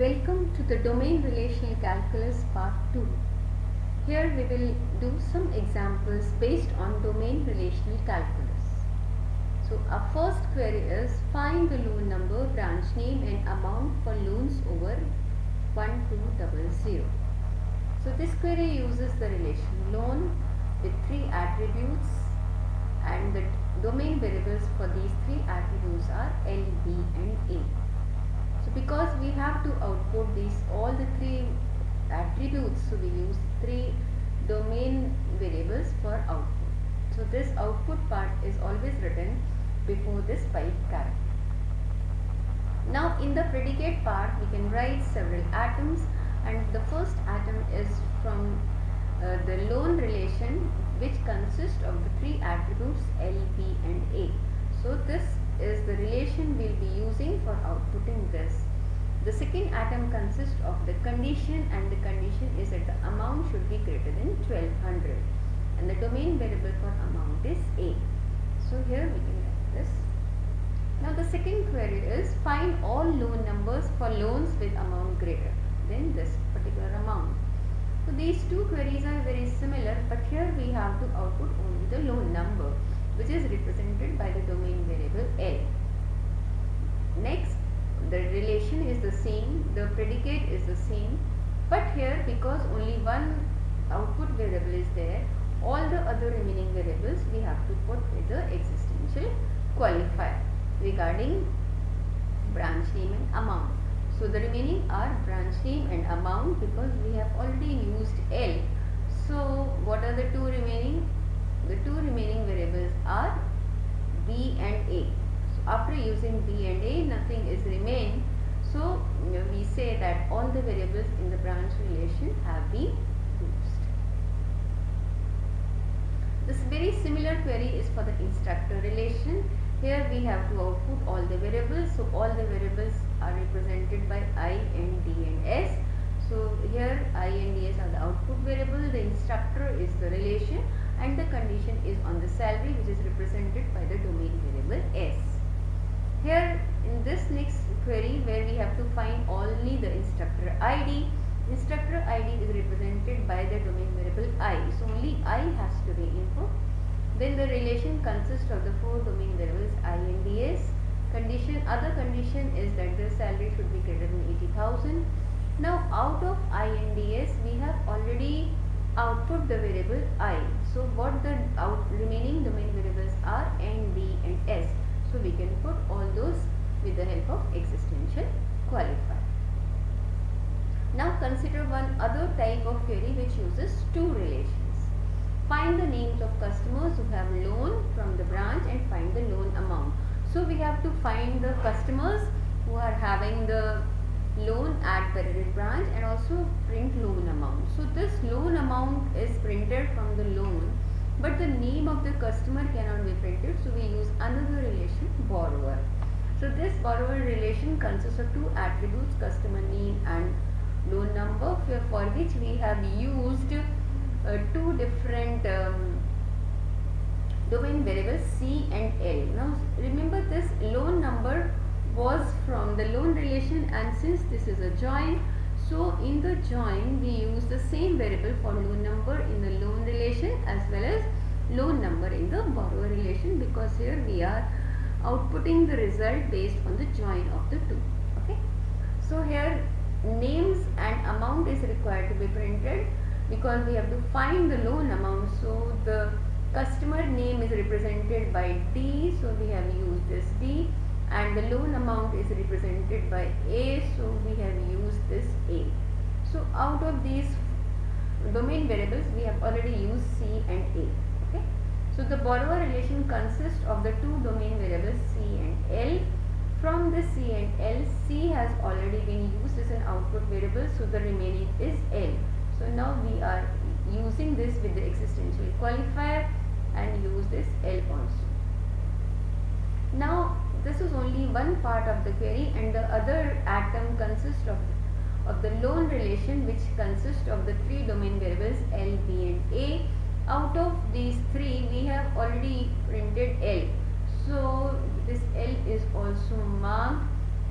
Welcome to the Domain Relational Calculus Part 2. Here we will do some examples based on Domain Relational Calculus. So our first query is find the loan number, branch name and amount for loans over 1200. So this query uses the relation loan with three attributes and the domain variables for these three attributes are L, B and A. Because we have to output these all the three attributes so we use three domain variables for output. So this output part is always written before this pipe character. Now in the predicate part we can write several atoms and the first atom is from uh, the loan relation which consists of the three attributes L, B and A. So this is the relation we will be using for outputting this. The second atom consists of the condition and the condition is that the amount should be greater than 1200 and the domain variable for amount is A. So here we can write this. Now the second query is find all loan numbers for loans with amount greater than this particular amount. So these two queries are very similar but here we have to output only the loan number which is represented by the domain variable L. Next, the relation is the same, the predicate is the same, but here because only one output variable is there, all the other remaining variables we have to put with the existential qualifier regarding branch name and amount. So the remaining are branch name and amount because we have already used L. So what are the two remaining? The two remaining variables are B and A. So after using B and A nothing is remain. So we say that all the variables in the branch relation have been used. This very similar query is for the instructor relation. Here we have to output all the variables. So all the variables are represented by I and D and S. So here I and D S are the output variable. The instructor is the relation and the condition is on the salary which is represented by the domain variable S. Here in this next query where we have to find only the instructor ID, instructor ID is represented by the domain variable I. So only I has to be input. Then the relation consists of the four domain variables I and DS. Condition, other condition is that the salary should be greater than 80,000. Now out of I and DS we have already output the variable i. So what the out remaining domain variables are n, d and s. So we can put all those with the help of existential qualifier. Now consider one other type of query which uses two relations. Find the names of customers who have loan from the branch and find the loan amount. So we have to find the customers who are having the loan at Perryridge branch and also print loan amount. So this loan amount is printed from the loan but the name of the customer cannot be printed so we use another relation borrower. So this borrower relation consists of two attributes customer name and loan number for which we have used uh, two different um, domain variables C and L. Now remember this loan number was from the loan relation and since this is a join so in the join we use the same variable for loan number in the loan relation as well as loan number in the borrower relation because here we are outputting the result based on the join of the two okay? So here names and amount is required to be printed because we have to find the loan amount. So the customer name is represented by D so we have used this D and the loan amount is represented by A so we have used this A. So out of these domain variables we have already used C and A. Okay. So the borrower relation consists of the two domain variables C and L. From the C and L, C has already been used as an output variable so the remaining is L. So now we are using this with the existential qualifier and use this L also. Now this is only one part of the query and the other atom consists of, of the loan relation which consists of the three domain variables L, B and A. Out of these three we have already printed L. So this L is also marked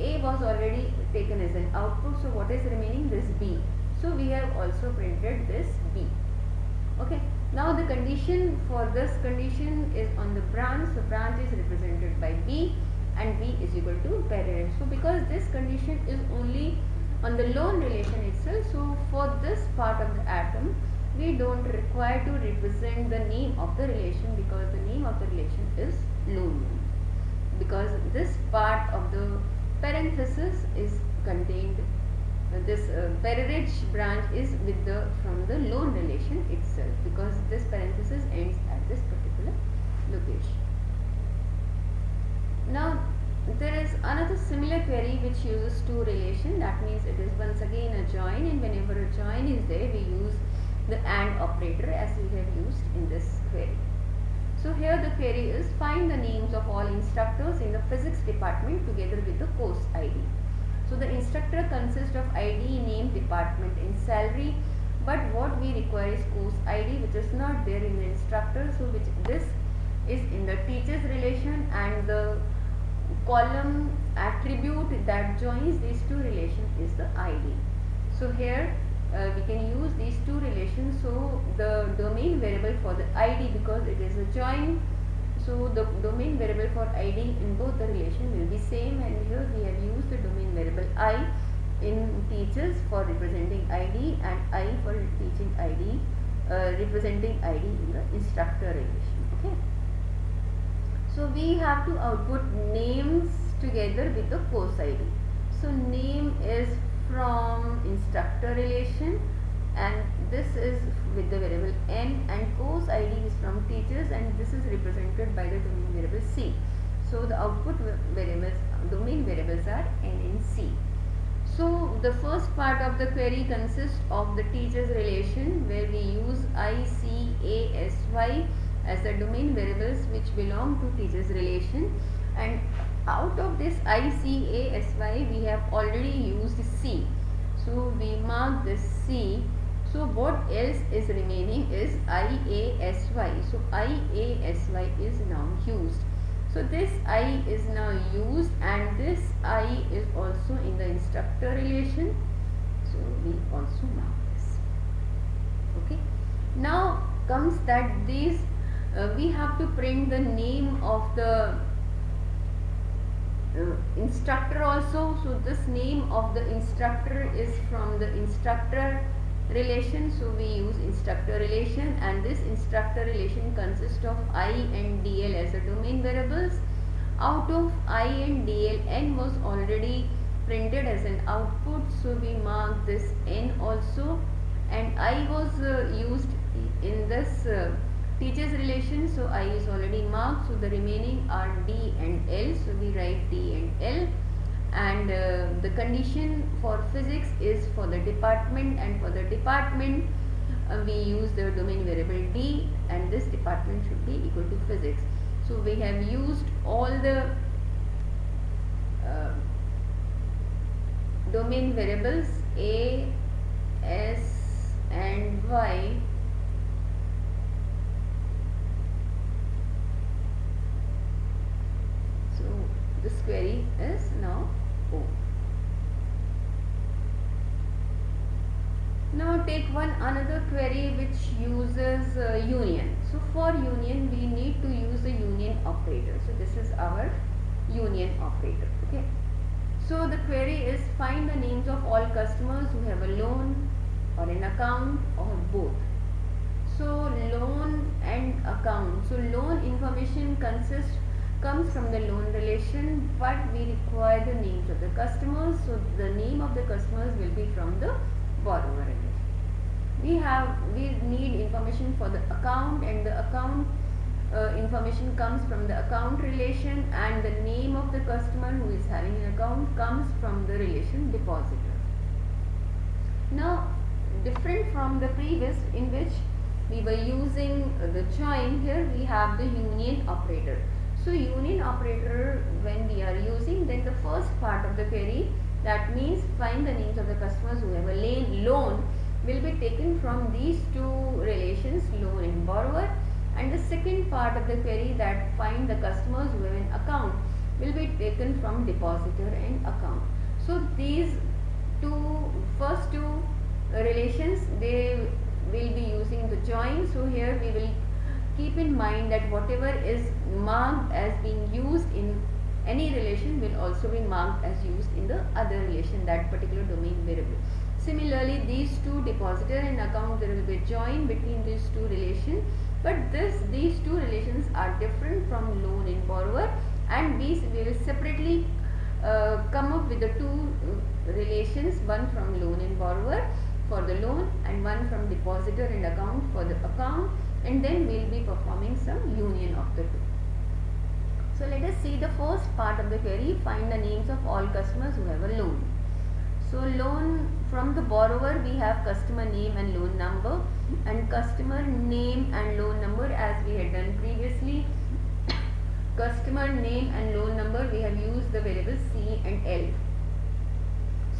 A was already taken as an output. So what is remaining? This B. So we have also printed this B. Okay. Now the condition for this condition is on the branch. So branch is represented by B and B is equal to parent. So because this condition is only on the loan relation itself. So for this part of the atom we don't require to represent the name of the relation because the name of the relation is loan because this part of the parenthesis is contained uh, this uh, branch is with the from the loan relation itself because this parenthesis ends at this particular location now there is another similar query which uses two relation that means it is once again a join and whenever a join is there we use the AND operator as we have used in this query. So here the query is find the names of all instructors in the physics department together with the course ID. So the instructor consists of ID, name, department and salary but what we require is course ID which is not there in the instructor so which this is in the teacher's relation and the column attribute that joins these two relations is the ID. So here uh, we can use these two relations so the domain variable for the id because it is a join so the domain variable for id in both the relation will be same and here we have used the domain variable i in teachers for representing id and i for teaching id uh, representing id in the instructor relation so we have to uh, output names together with the course id so name is from instructor relation and this is with the variable n and course id is from teachers and this is represented by the domain variable c. So the output variables domain variables are n and c. So the first part of the query consists of the teachers relation where we use i c a s y as the domain variables which belong to teachers relation and out of this ICASY we have already used C. So we mark this C. So what else is remaining is IASY. So IASY is now used. So this I is now used and this I is also in the instructor relation. So we also mark this. Okay. Now comes that these uh, we have to print the name of the uh, instructor also. So this name of the instructor is from the instructor relation. So we use instructor relation and this instructor relation consists of i and dl as a domain variables. Out of i and dl n was already printed as an output. So we mark this n also. And i was uh, used in this uh, teachers relation so i is already marked. So the remaining are d and l so we write d and l. And uh, the condition for physics is for the department and for the department uh, we use the domain variable d and this department should be equal to physics. So we have used all the uh, domain variables a s and y this query is now O. Now take one another query which uses uh, union. So for union we need to use the union operator. So this is our union operator. Okay. So the query is find the names of all customers who have a loan or an account or both. So loan and account. So loan information consists comes from the loan relation but we require the names of the customers so the name of the customers will be from the borrower relation. We have we need information for the account and the account uh, information comes from the account relation and the name of the customer who is having an account comes from the relation depositor. Now different from the previous in which we were using the join here we have the union operator so union operator when we are using then the first part of the query that means find the names of the customers who have a loan will be taken from these two relations loan and borrower and the second part of the query that find the customers who have an account will be taken from depositor and account. So these two first two relations they will be using the join so here we will keep in mind that whatever is marked as being used in any relation will also be marked as used in the other relation that particular domain variable. Similarly these two depositor and account there will be join between these two relations but this these two relations are different from loan and borrower and these will separately uh, come up with the two uh, relations one from loan and borrower for the loan and one from depositor and account for the account and then we will be performing some union of the two. So let us see the first part of the query find the names of all customers who have a loan. So loan from the borrower we have customer name and loan number and customer name and loan number as we had done previously customer name and loan number we have used the variables C and L.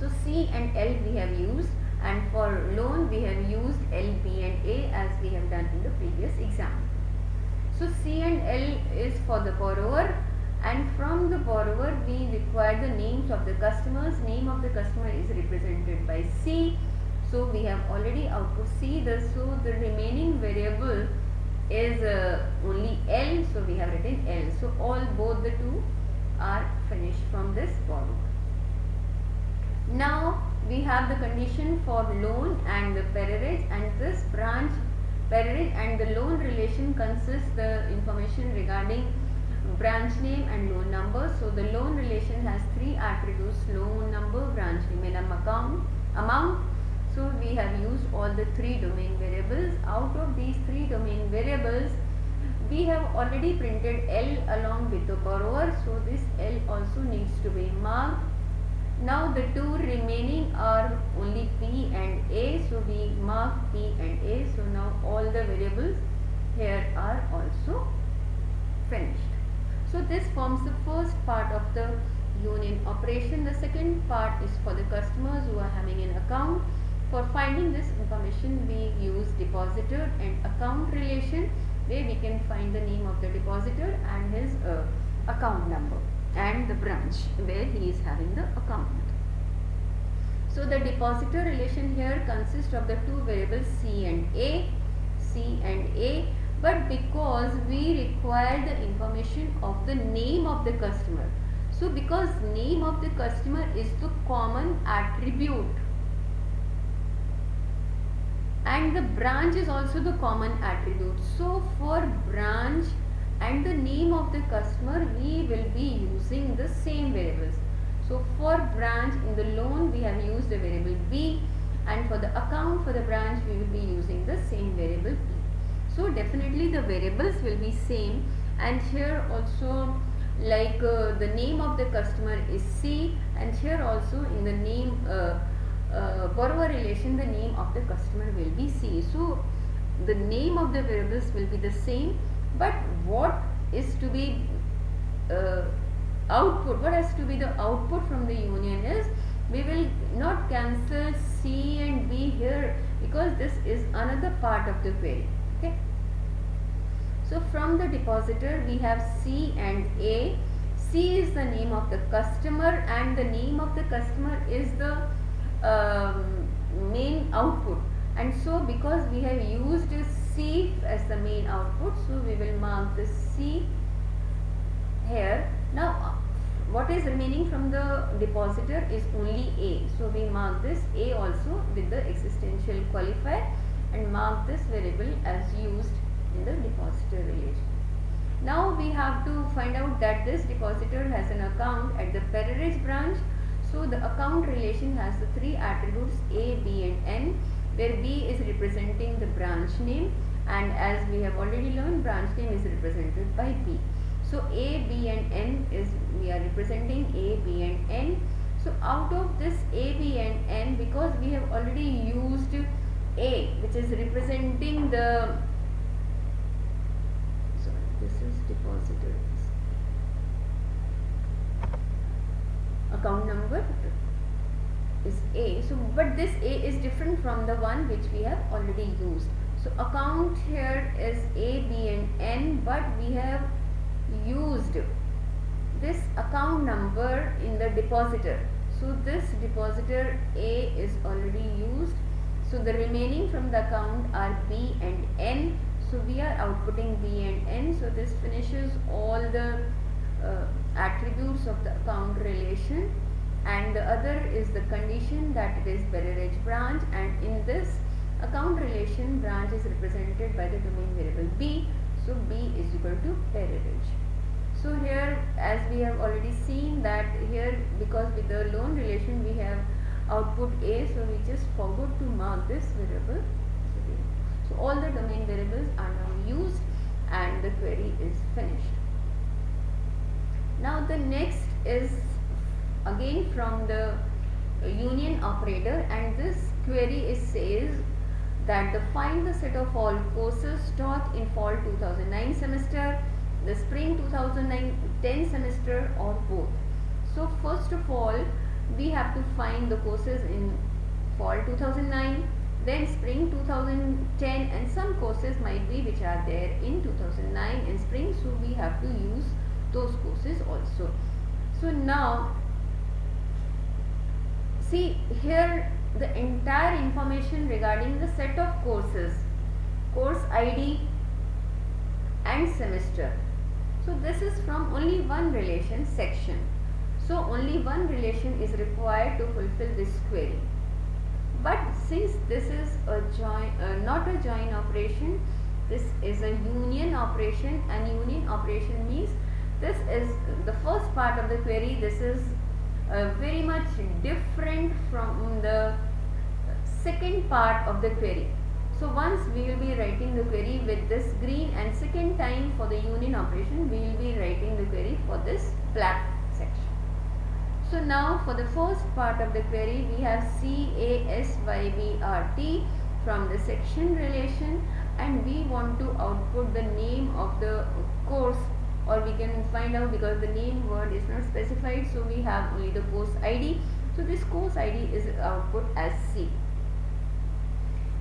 So C and L we have used and for loan we have used L, B and A as we have done in the previous example. So C and L is for the borrower and from the borrower we require the names of the customers. Name of the customer is represented by C. So we have already output C. The, so the remaining variable is uh, only L. So we have written L. So all both the two are finished from this borrower. Now we have the condition for loan and the percentage and this branch percentage and the loan relation consists the information regarding branch name and loan number. So the loan relation has three attributes loan number, branch name and account amount. So we have used all the three domain variables. Out of these three domain variables we have already printed L along with the borrower. So this L also needs to be marked now the two remaining are only P and A. So we mark P and A. So now all the variables here are also finished. So this forms the first part of the union operation. The second part is for the customers who are having an account. For finding this information we use depositor and account relation where we can find the name of the depositor and his uh, account number and the branch where he is having the account. So the depositor relation here consists of the two variables C and A, C and A but because we require the information of the name of the customer. So because name of the customer is the common attribute and the branch is also the common attribute. So for branch and the name of the customer we will be using the same variables. So for branch in the loan we have used the variable B and for the account for the branch we will be using the same variable P. So definitely the variables will be same and here also like uh, the name of the customer is C and here also in the name uh, uh, borrower relation the name of the customer will be C. So the name of the variables will be the same but what is to be uh, output what has to be the output from the union is we will not cancel C and B here because this is another part of the query okay? So from the depositor we have C and A. C is the name of the customer and the name of the customer is the um, main output. And so because we have used C as the main output so we will mark this C here. Now what is remaining from the depositor is only A. So we mark this A also with the existential qualifier and mark this variable as used in the depositor relation. Now we have to find out that this depositor has an account at the Perryridge branch. So the account relation has the three attributes A, B and N where B is representing the branch name and as we have already learned branch name is represented by B. So A, B and N is we are representing A, B and N. So out of this A, B and N because we have already used A which is representing the sorry this is depositors account number is A. So, but this A is different from the one which we have already used. So, account here is A, B and N but we have used this account number in the depositor. So, this depositor A is already used so the remaining from the account are B and N so we are outputting B and N so this finishes all the uh, attributes of the account relation and the other is the condition that it is Perryridge branch. And in this account relation branch is represented by the domain variable B. So B is equal to Perryridge so here as we have already seen that here because with the loan relation we have output A. So we just forgot to mark this variable. So all the domain variables are now used and the query is finished. Now the next is again from the union operator and this query is says that the find the set of all courses taught in fall 2009 semester the spring 2009-10 semester or both. So first of all we have to find the courses in fall 2009 then spring 2010 and some courses might be which are there in 2009 in spring so we have to use those courses also. So now see here the entire information regarding the set of courses course id and semester. So this is from only one relation section. So only one relation is required to fulfill this query. But since this is a join uh, not a join operation this is a union operation and union operation means this is the first part of the query this is uh, very much different from the second part of the query. So once we will be writing the query with this green and second time for the union operation we will be writing the query for this black section. So now for the first part of the query we have C A S Y B R T from the section relation and we want to output the name of the course or we can find out because the name word is not specified so we have only the course id so this course id is output as c.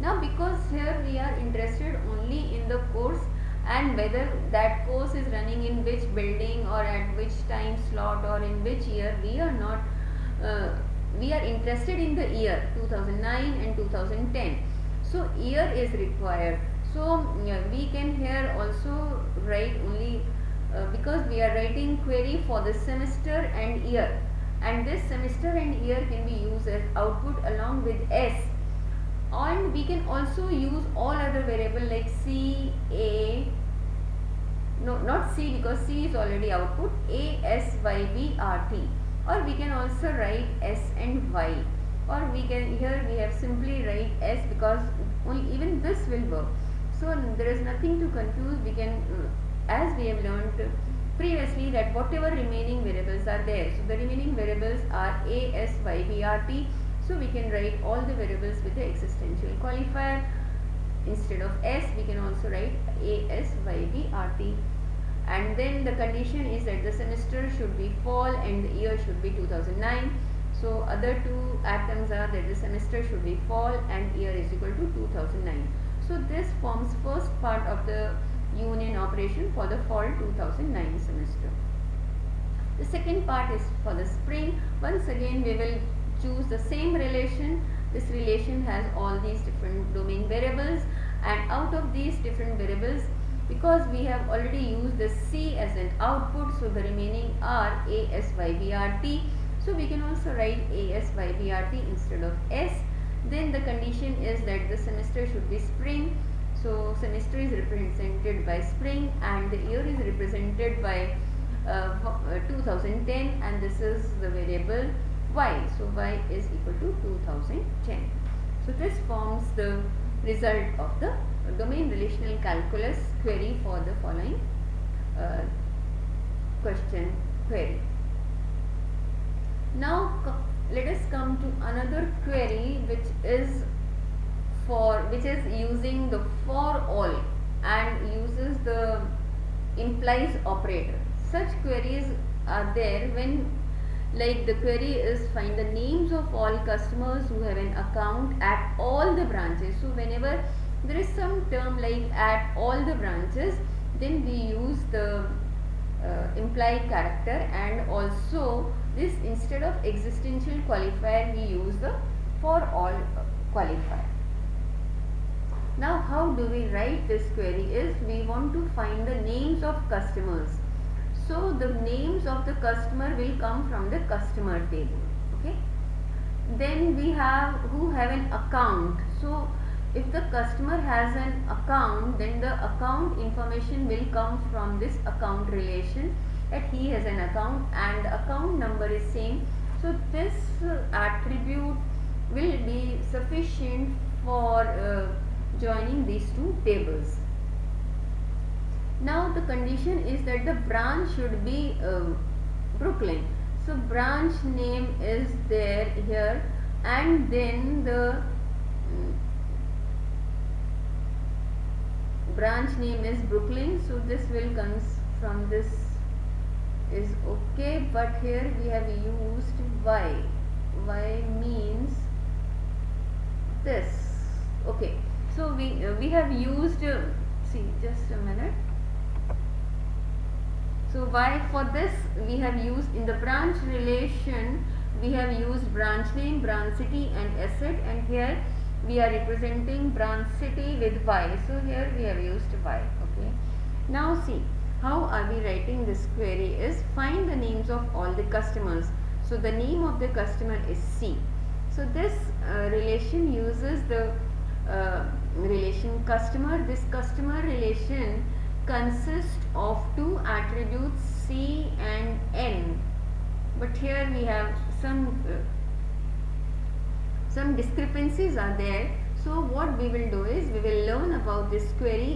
Now because here we are interested only in the course and whether that course is running in which building or at which time slot or in which year we are not uh, we are interested in the year 2009 and 2010 so year is required. So yeah, we can here also write only uh, because we are writing query for the semester and year. And this semester and year can be used as output along with s. And we can also use all other variable like c a no not c because c is already output a s y b r t. Or we can also write s and y. Or we can here we have simply write s because only even this will work. So there is nothing to confuse. We can uh, as we have learned previously that whatever remaining variables are there. So the remaining variables are a, s, y, b, r, t. So we can write all the variables with the existential qualifier. Instead of s, we can also write a, s, y, b, r, t. And then the condition is that the semester should be fall and the year should be 2009. So other two atoms are that the semester should be fall and year is equal to 2009. So this forms first part of the union operation for the fall 2009 semester. The second part is for the spring. Once again we will choose the same relation. This relation has all these different domain variables and out of these different variables because we have already used the C as an output so the remaining are A, S, Y, B, R, T. So we can also write A, S, Y, B, R, T instead of S. Then the condition is that the semester should be spring so semester is represented by spring and the year is represented by uh, uh 2010 and this is the variable y. So y is equal to 2010. So this forms the result of the domain relational calculus query for the following uh, question query. Now let us come to another query which is for which is using the for all and uses the implies operator. Such queries are there when like the query is find the names of all customers who have an account at all the branches. So whenever there is some term like at all the branches then we use the uh, implied character and also this instead of existential qualifier we use the for all qualifier now how do we write this query is we want to find the names of customers. So the names of the customer will come from the customer table okay? Then we have who have an account. So if the customer has an account then the account information will come from this account relation that he has an account and account number is same. So this attribute will be sufficient for uh, joining these two tables. Now the condition is that the branch should be uh, Brooklyn. So branch name is there here and then the mm, branch name is Brooklyn. So this will comes from this is okay but here we have used y. Y means this. Okay so we uh, we have used uh, see just a minute. So why for this we have used in the branch relation we have used branch name branch city and asset and here we are representing branch city with y. So here we have used y okay. Now see how are we writing this query is find the names of all the customers. So the name of the customer is C. So this uh, relation uses the uh, relation customer this customer relation consists of two attributes C and N. But here we have some uh, some discrepancies are there. So what we will do is we will learn about this query